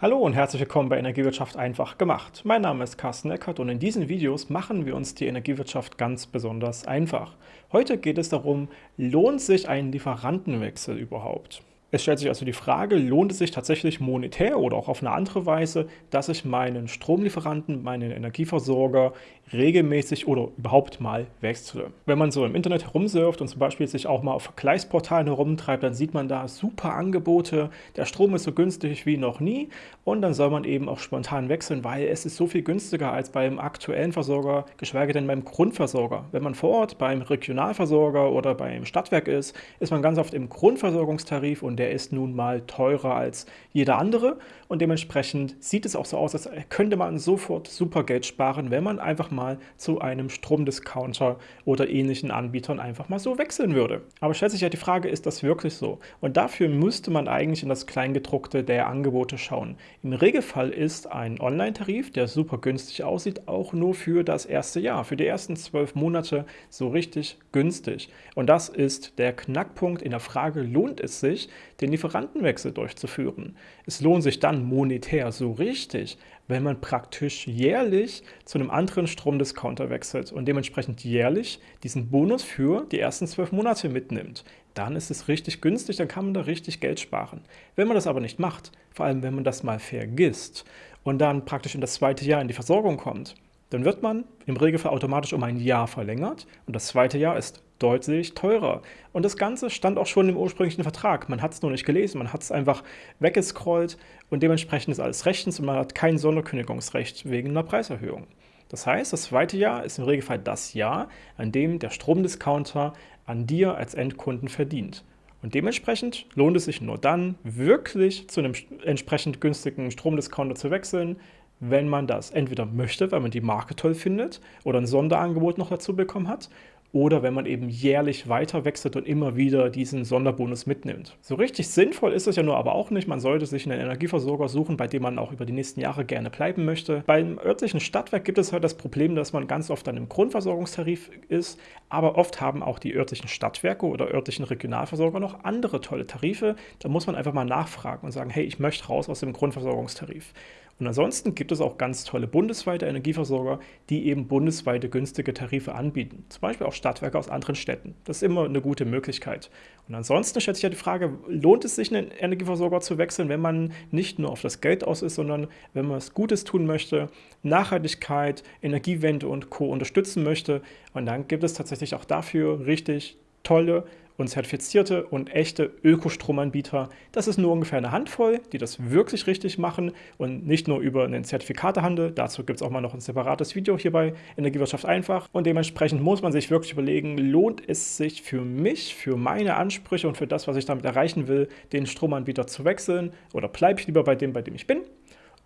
Hallo und herzlich willkommen bei Energiewirtschaft einfach gemacht. Mein Name ist Carsten Eckert und in diesen Videos machen wir uns die Energiewirtschaft ganz besonders einfach. Heute geht es darum, lohnt sich ein Lieferantenwechsel überhaupt? Es stellt sich also die Frage, lohnt es sich tatsächlich monetär oder auch auf eine andere Weise, dass ich meinen Stromlieferanten, meinen Energieversorger regelmäßig oder überhaupt mal wechsle. Wenn man so im Internet herumsurft und zum Beispiel sich auch mal auf Vergleichsportalen herumtreibt, dann sieht man da super Angebote, der Strom ist so günstig wie noch nie und dann soll man eben auch spontan wechseln, weil es ist so viel günstiger als beim aktuellen Versorger, geschweige denn beim Grundversorger. Wenn man vor Ort beim Regionalversorger oder beim Stadtwerk ist, ist man ganz oft im Grundversorgungstarif und der ist nun mal teurer als jeder andere und dementsprechend sieht es auch so aus, als könnte man sofort super Geld sparen, wenn man einfach mal zu einem Stromdiscounter oder ähnlichen Anbietern einfach mal so wechseln würde. Aber stellt sich ja die Frage, ist das wirklich so? Und dafür müsste man eigentlich in das Kleingedruckte der Angebote schauen. Im Regelfall ist ein Online-Tarif, der super günstig aussieht, auch nur für das erste Jahr, für die ersten zwölf Monate so richtig günstig. Und das ist der Knackpunkt in der Frage, lohnt es sich, den Lieferantenwechsel durchzuführen. Es lohnt sich dann monetär so richtig, wenn man praktisch jährlich zu einem anderen Stromdiscounter wechselt und dementsprechend jährlich diesen Bonus für die ersten zwölf Monate mitnimmt. Dann ist es richtig günstig, dann kann man da richtig Geld sparen. Wenn man das aber nicht macht, vor allem wenn man das mal vergisst und dann praktisch in das zweite Jahr in die Versorgung kommt, dann wird man im Regelfall automatisch um ein Jahr verlängert und das zweite Jahr ist deutlich teurer. Und das Ganze stand auch schon im ursprünglichen Vertrag. Man hat es nur nicht gelesen, man hat es einfach weggescrollt und dementsprechend ist alles rechtens und man hat kein Sonderkündigungsrecht wegen einer Preiserhöhung. Das heißt, das zweite Jahr ist im Regelfall das Jahr, an dem der Stromdiscounter an dir als Endkunden verdient. Und dementsprechend lohnt es sich nur dann, wirklich zu einem entsprechend günstigen Stromdiscounter zu wechseln, wenn man das entweder möchte, weil man die Marke toll findet oder ein Sonderangebot noch dazu bekommen hat oder wenn man eben jährlich weiter wechselt und immer wieder diesen Sonderbonus mitnimmt. So richtig sinnvoll ist es ja nur aber auch nicht. Man sollte sich einen Energieversorger suchen, bei dem man auch über die nächsten Jahre gerne bleiben möchte. Beim örtlichen Stadtwerk gibt es halt das Problem, dass man ganz oft dann im Grundversorgungstarif ist, aber oft haben auch die örtlichen Stadtwerke oder örtlichen Regionalversorger noch andere tolle Tarife. Da muss man einfach mal nachfragen und sagen, hey, ich möchte raus aus dem Grundversorgungstarif. Und ansonsten gibt es auch ganz tolle bundesweite Energieversorger, die eben bundesweite günstige Tarife anbieten. Zum Beispiel auch Stadtwerke aus anderen Städten. Das ist immer eine gute Möglichkeit. Und ansonsten stellt sich ja die Frage, lohnt es sich, einen Energieversorger zu wechseln, wenn man nicht nur auf das Geld aus ist, sondern wenn man was Gutes tun möchte, Nachhaltigkeit, Energiewende und Co. unterstützen möchte. Und dann gibt es tatsächlich auch dafür richtig tolle und zertifizierte und echte Ökostromanbieter. Das ist nur ungefähr eine Handvoll, die das wirklich richtig machen und nicht nur über einen Zertifikatehandel. Dazu gibt es auch mal noch ein separates Video hier bei Energiewirtschaft einfach. Und dementsprechend muss man sich wirklich überlegen, lohnt es sich für mich, für meine Ansprüche und für das, was ich damit erreichen will, den Stromanbieter zu wechseln oder bleibe ich lieber bei dem, bei dem ich bin?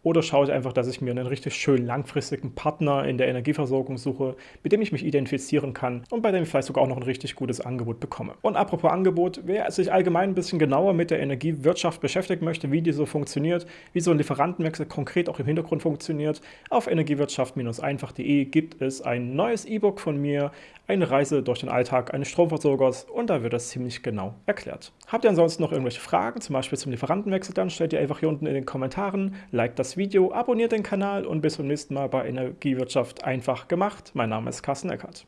Oder schaue ich einfach, dass ich mir einen richtig schönen langfristigen Partner in der Energieversorgung suche, mit dem ich mich identifizieren kann und bei dem ich vielleicht sogar auch noch ein richtig gutes Angebot bekomme. Und apropos Angebot, wer sich allgemein ein bisschen genauer mit der Energiewirtschaft beschäftigen möchte, wie die so funktioniert, wie so ein Lieferantenwechsel konkret auch im Hintergrund funktioniert, auf energiewirtschaft-einfach.de gibt es ein neues E-Book von mir, eine Reise durch den Alltag eines Stromversorgers und da wird das ziemlich genau erklärt. Habt ihr ansonsten noch irgendwelche Fragen, zum Beispiel zum Lieferantenwechsel, dann stellt ihr einfach hier unten in den Kommentaren, liked Video, abonniert den Kanal und bis zum nächsten Mal bei Energiewirtschaft einfach gemacht. Mein Name ist Carsten Eckert.